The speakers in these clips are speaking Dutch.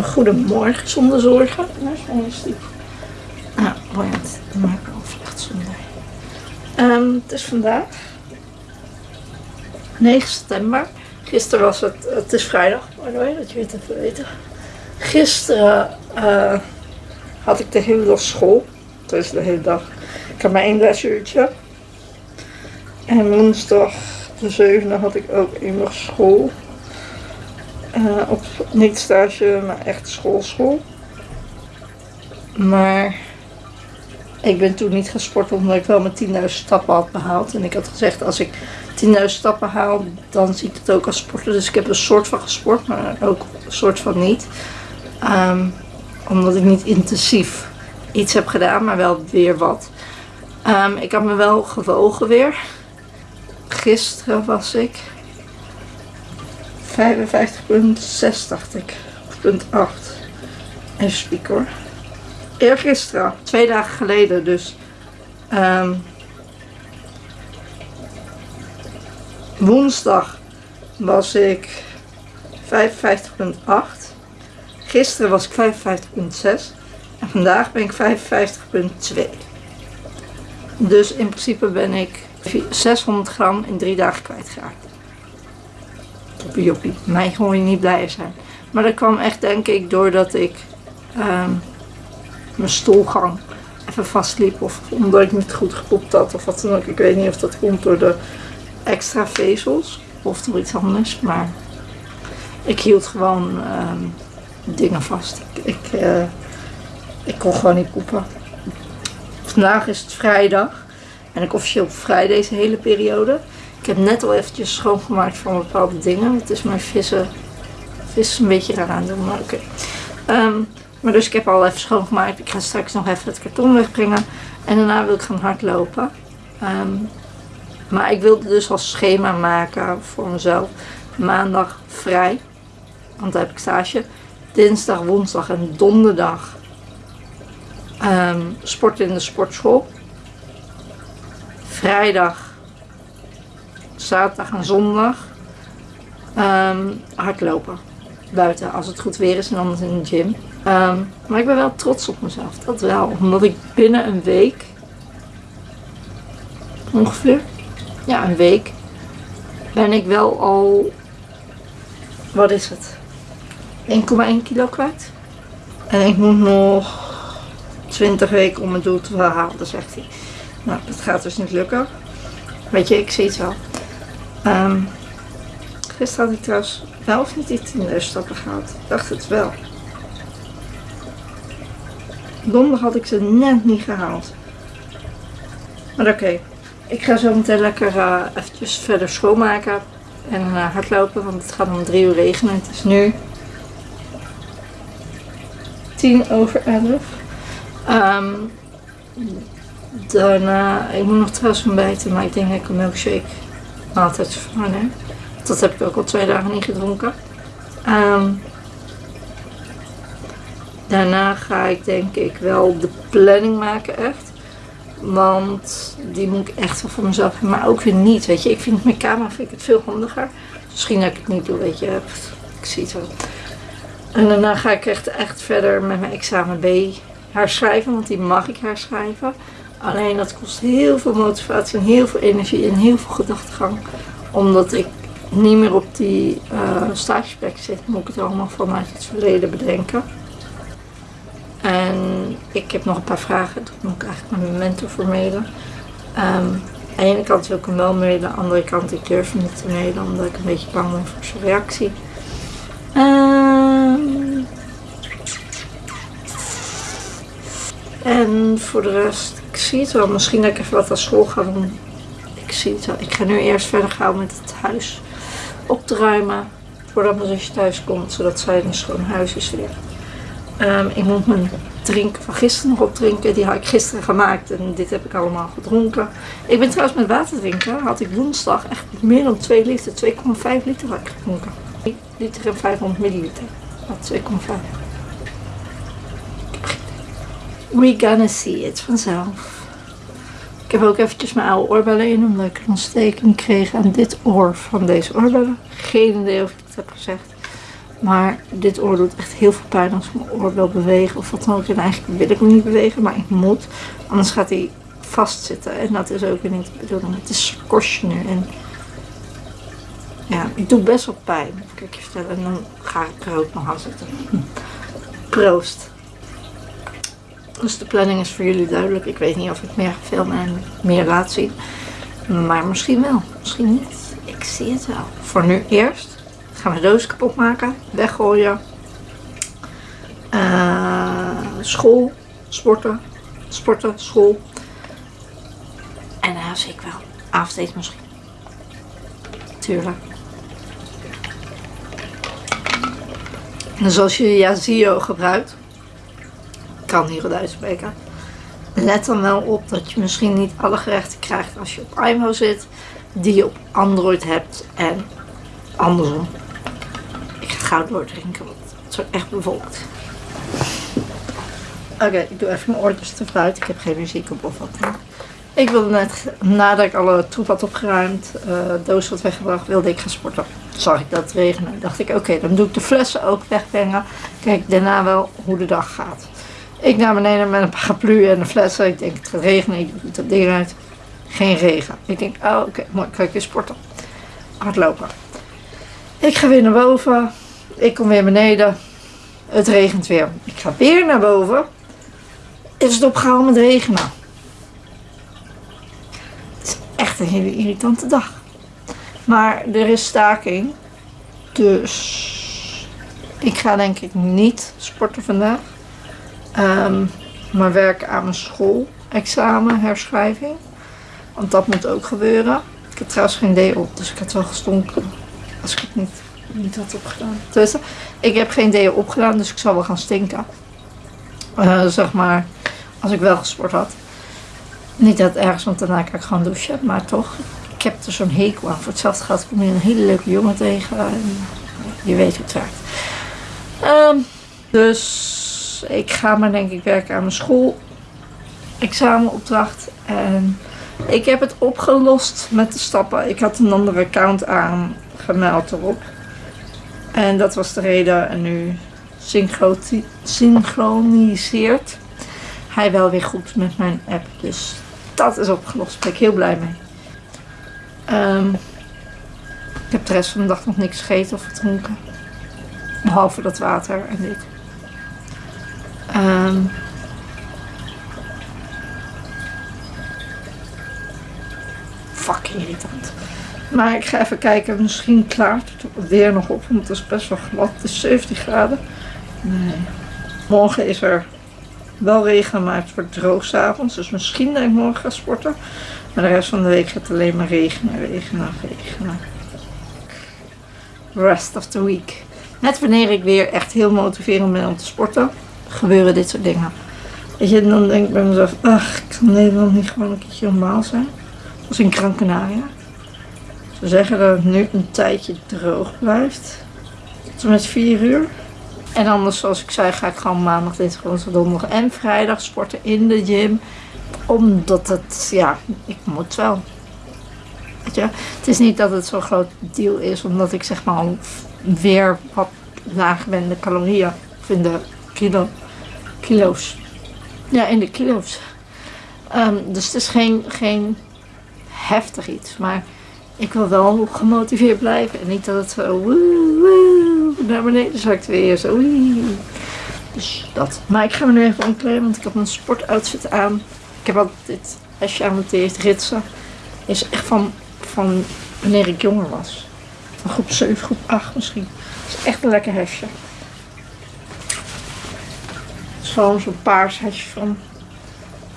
Goedemorgen zonder zorgen. Ah, boeiend. Dan maak ik wel vlecht zonder. Ehm, het is vandaag 9 september. Gisteren was het, het is vrijdag, by the way, dat je het even weten. Gisteren eh, had ik de hele dag school. Dus de hele dag. Ik had maar één lesuurtje. En woensdag de zevende had ik ook één dag school. Eh, op niet stage, maar echt schoolschool. Maar ik ben toen niet gesport omdat ik wel mijn 10.000 stappen had behaald. En ik had gezegd als ik 10.000 stappen haal, dan zie ik het ook als sporten. Dus ik heb een soort van gesport, maar ook een soort van niet. Ehm, omdat ik niet intensief iets heb gedaan, maar wel weer wat. Ehm, ik had me wel gewogen weer. Gisteren was ik 55,6 dacht ik. Of punt 8. Even spieken hoor. Eergisteren, twee dagen geleden dus. ehm, woensdag was ik 55,8. Gisteren was ik 55,6. En vandaag ben ik 55,2. Dus in principe ben ik 600 gram in drie dagen kwijtgeraakt. Mij gewoon je niet blij zijn. Maar dat kwam echt denk ik doordat ik ehm, mijn stoelgang even vastliep. Of omdat ik niet goed gepoept had of wat dan ook. Ik weet niet of dat komt door de extra vezels. Of door iets anders. Maar ik hield gewoon ehm, dingen vast. Ik, ik, eh, ik kon gewoon niet poepen. Vandaag is het vrijdag. En ik officieel vrij deze hele periode. Ik heb net al eventjes schoongemaakt van bepaalde dingen. Het is mijn vissen, vissen een beetje raar aan doen, maar oké. Ehm, maar dus ik heb al even schoongemaakt. Ik ga straks nog even het karton wegbrengen. En daarna wil ik gaan hardlopen. Ehm, maar ik wilde dus al schema maken voor mezelf. Maandag vrij. Want daar heb ik stage. Dinsdag, woensdag en donderdag ehm sport in de sportschool. Vrijdag, zaterdag en zondag ehm, hardlopen. Buiten, als het goed weer is en anders in de gym. Ehm, maar ik ben wel trots op mezelf, dat wel. Omdat ik binnen een week, ongeveer, ja een week, ben ik wel al, wat is het, 1,1 kilo kwijt. En ik moet nog 20 weken om mijn doel te halen, zegt hij. Nou, dat gaat dus niet lukken. Weet je, ik zie het wel. Ehm gisteren had ik trouwens wel of niet die 10.000 stappen gehaald. Ik dacht het wel. Donderdag had ik ze net niet gehaald. Maar oké. Ik ga zo meteen lekker eh eventjes verder schoonmaken. En uh, hardlopen, want het gaat om drie uur regenen. Het is nu 10 over 11. Ehm daarna, ik moet nog trouwens ontbijten, maar ik denk dat ik een milkshake altijd vervangen. Dat heb ik ook al twee dagen niet gedronken. Ehm, daarna ga ik denk ik wel de planning maken echt. Want die moet ik echt wel voor mezelf hebben, maar ook weer niet. Weet je, ik vind mijn camera vind ik het veel handiger. Misschien dat ik het niet doe, weet je. Ik zie het wel. En daarna ga ik echt, echt verder met mijn examen B herschrijven, want die mag ik herschrijven. Alleen dat kost heel veel motivatie en heel veel energie en heel veel gedachtegang. Omdat ik niet meer op die uh, stageplek zit, moet ik het allemaal vanuit het verleden bedenken. En ik heb nog een paar vragen, dat moet ik eigenlijk met mijn mentor voor mailen. Aan de ene kant wil ik hem wel mailen, aan de andere kant ik durf hem niet te mailen omdat ik een beetje bang ben voor zijn reactie. En voor de rest, ik zie het wel. Misschien dat ik even wat aan school ga doen. Ik zie het wel. Ik ga nu eerst verder gaan met het huis op. Voordat mijn zusje thuis komt, zodat zij een schoon huis is weer. Um, ik moet mijn drinken van gisteren nog opdrinken. Die had ik gisteren gemaakt en dit heb ik allemaal gedronken. Ik ben trouwens met water drinken. Had ik woensdag echt meer dan 2 liter, 2,5 liter had ik gedronken. 1 liter en 500 milliliter. 2,5. We gonna see it vanzelf. Ik heb ook eventjes mijn oude oorbellen in, omdat ik een ontsteking kreeg aan dit oor van deze oorbellen. Geen idee of ik het heb gezegd. Maar dit oor doet echt heel veel pijn als ik mijn oor wil bewegen of wat dan ook. En eigenlijk wil ik hem niet bewegen, maar ik moet. Anders gaat hij vastzitten. En dat is ook weer niet de bedoeling. Het is nu. En ja, ik doe best wel pijn. Kan je vertellen. En dan ga ik er ook nog aan zitten. Proost. Dus de planning is voor jullie duidelijk. Ik weet niet of ik meer ga filmen en meer laat zien. Maar misschien wel. Misschien niet. Ik zie het wel. Voor nu eerst gaan we de doos kapot maken. Weggooien. Uh, school. Sporten. Sporten. School. En dan zie ik wel. Avondeten misschien. Tuurlijk. Dus als je Yazio gebruikt, kan hier goed uitspreken. Let dan wel op dat je misschien niet alle gerechten krijgt als je op iMo zit, die je op Android hebt en andersom. Ik ga gauw doordrinken, want het is echt bevolkt. Oké, ik doe even mijn oortjes te fruit. Ik heb geen muziek op of wat. Ik wilde net, nadat ik alle troep had opgeruimd, uh, doos had weggebracht, wilde ik gaan sporten. Zag ik dat regenen. Dacht ik, oké, dan doe ik de flessen ook wegbrengen. Kijk daarna wel hoe de dag gaat. Ik naar beneden met een paraplu en de flessen. Ik denk, het gaat regenen. Ik doe dat ding uit. Geen regen. Ik denk, oh oké, mooi, kan ik weer sporten. Hardlopen. Ik ga weer naar boven. Ik kom weer beneden. Het regent weer. Ik ga weer naar boven. Is het opgehouden met regenen echt een hele irritante dag. Maar er is staking. Dus ik ga denk ik niet sporten vandaag. Um, maar werken aan mijn schoolexamen, herschrijving. Want dat moet ook gebeuren. Ik heb trouwens geen D op, dus ik had wel gestonken. Als ik het niet, niet had opgedaan. Dus ik heb geen D opgedaan, dus ik zal wel gaan stinken. Uh, zeg maar, als ik wel gesport had. Niet dat ergens, want daarna kan ik gewoon douchen. Maar toch, ik heb er zo'n hekel aan. Voor hetzelfde geld kom je een hele leuke jongen tegen. En je weet hoe het werkt. Ehm, dus ik ga maar denk ik werken aan mijn school. Examenopdracht. En ik heb het opgelost met de stappen. Ik had een andere account aangemeld erop. En dat was de reden. En nu synchroniseert hij wel weer goed met mijn app. Dus dat is opgelost. Daar ben ik heel blij mee. Um, ik heb de rest van de dag nog niks gegeten of gedronken. Behalve dat water en dit. Um, fuck irritant. Maar ik ga even kijken. Misschien klaart het weer nog op. Want het is best wel glad. Het is 17 graden. Nee. Morgen is er wel regen, maar het wordt droog s'avonds. Dus misschien dat ik morgen ga sporten. Maar de rest van de week gaat het alleen maar regenen, regenen, regenen. Rest of the week. Net wanneer ik weer echt heel motiverend ben om te sporten, gebeuren dit soort dingen. Weet je, dan denk ik bij mezelf, ach, ik kan Nederland niet gewoon een keertje normaal zijn. Als in Gran. Ze zeggen dat het nu een tijdje droog blijft. Tot met 4 uur. En anders, zoals ik zei, ga ik gewoon maandag, dinsdag, woensdag, donderdag en vrijdag sporten in de gym. Omdat het, ja, ik moet wel. Weet je, het is niet dat het zo'n groot deal is, omdat ik zeg maar weer wat nagewende calorieën vind de kilo, kilo's. Ja, in de kilo's. Um, dus het is geen, geen heftig iets, maar ik wil wel gemotiveerd blijven. En niet dat het zo woe, woe, naar beneden zakt weer. Zo, Dus dat. Maar ik ga me nu even omkleden, want ik heb een sportoutfit aan. Ik heb altijd dit hesje aan, want die heeft ritsen. Is echt van, van wanneer ik jonger was. Van groep 7, groep 8 misschien. Het is echt een lekker hesje. Gewoon zo'n paars hesje van...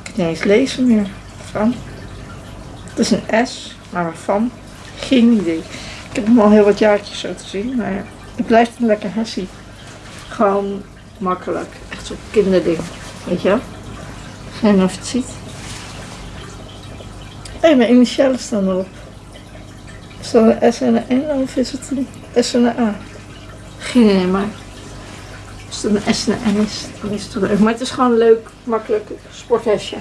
Ik kan niet eens lezen meer. Van. Het is een S, maar waarvan? Geen idee. Ik heb hem al heel wat jaartjes zo te zien. Maar het blijft een lekker hersie. Gewoon makkelijk. Echt zo'n kinderding. Weet je wel? Geen of je het ziet. Hé, mijn initialen staan erop. Is dat een S en een N of is het een S en een A? Geen idee, maar een S en is, dan is het leuk. Maar het is gewoon een leuk, makkelijk sporthesje.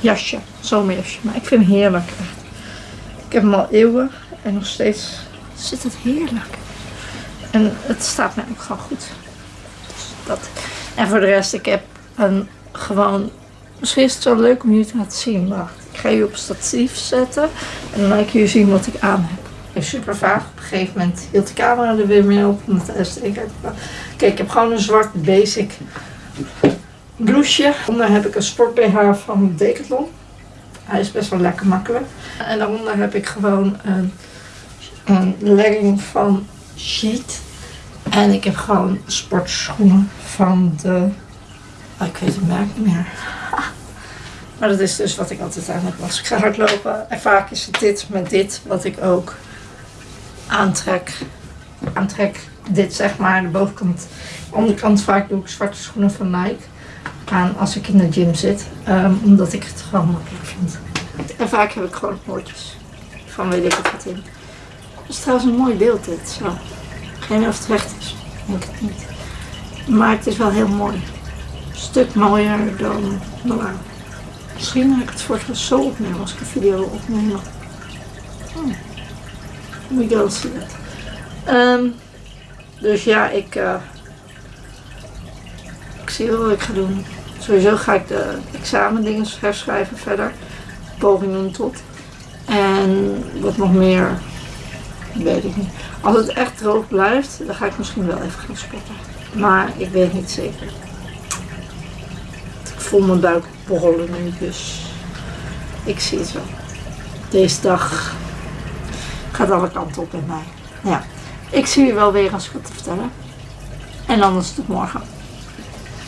Jasje, zomerjasje. Maar ik vind hem heerlijk. Ik heb hem al eeuwen en nog steeds zit het heerlijk. En het staat mij ook gewoon goed. Dus dat. En voor de rest, ik heb een gewoon... Misschien is het wel leuk om jullie te laten zien. Wacht, ik ga je op statief zetten. En dan laat ik jullie zien wat ik aan heb. Super vaag. Op een gegeven moment hield de camera er weer mee op. Omdat de SD kaart Kijk, ik heb gewoon een zwart basic blouseje. Onder heb ik een sport BH van Decathlon. Hij is best wel lekker makkelijk. En daaronder heb ik gewoon een, een legging van Sheet. En ik heb gewoon sportschoenen van de... Oh, ik weet het merk niet meer. Maar dat is dus wat ik altijd aan heb als ik ga hardlopen. En vaak is het dit met dit wat ik ook aantrek. Aantrek dit zeg maar, de bovenkant. De onderkant vaak doe ik zwarte schoenen van Nike aan als ik in de gym zit. Um, omdat ik het gewoon makkelijk vind. En vaak heb ik gewoon hoortjes. Van weet ik wat in. Het is trouwens een mooi beeld dit. Zo. Geen of het recht is. Denk het niet. Maar het is wel heel mooi. Een stuk mooier dan normaal. Misschien ga ik het voor zo opnemen als ik een video wil opnemen. Hmm. We go see that. Um, dus ja, ik, uh, ik zie wel wat ik ga doen. Sowieso ga ik de examendingen herschrijven verder. Pogingen tot. En wat nog meer, weet ik niet. Als het echt droog blijft, dan ga ik misschien wel even gaan sporten. Maar ik weet niet zeker. Ik voel mijn buik borrelen nu, dus ik zie het wel. Deze dag gaat alle kanten op bij mij. Ja, ik zie je wel weer als ik te vertellen. En anders tot morgen.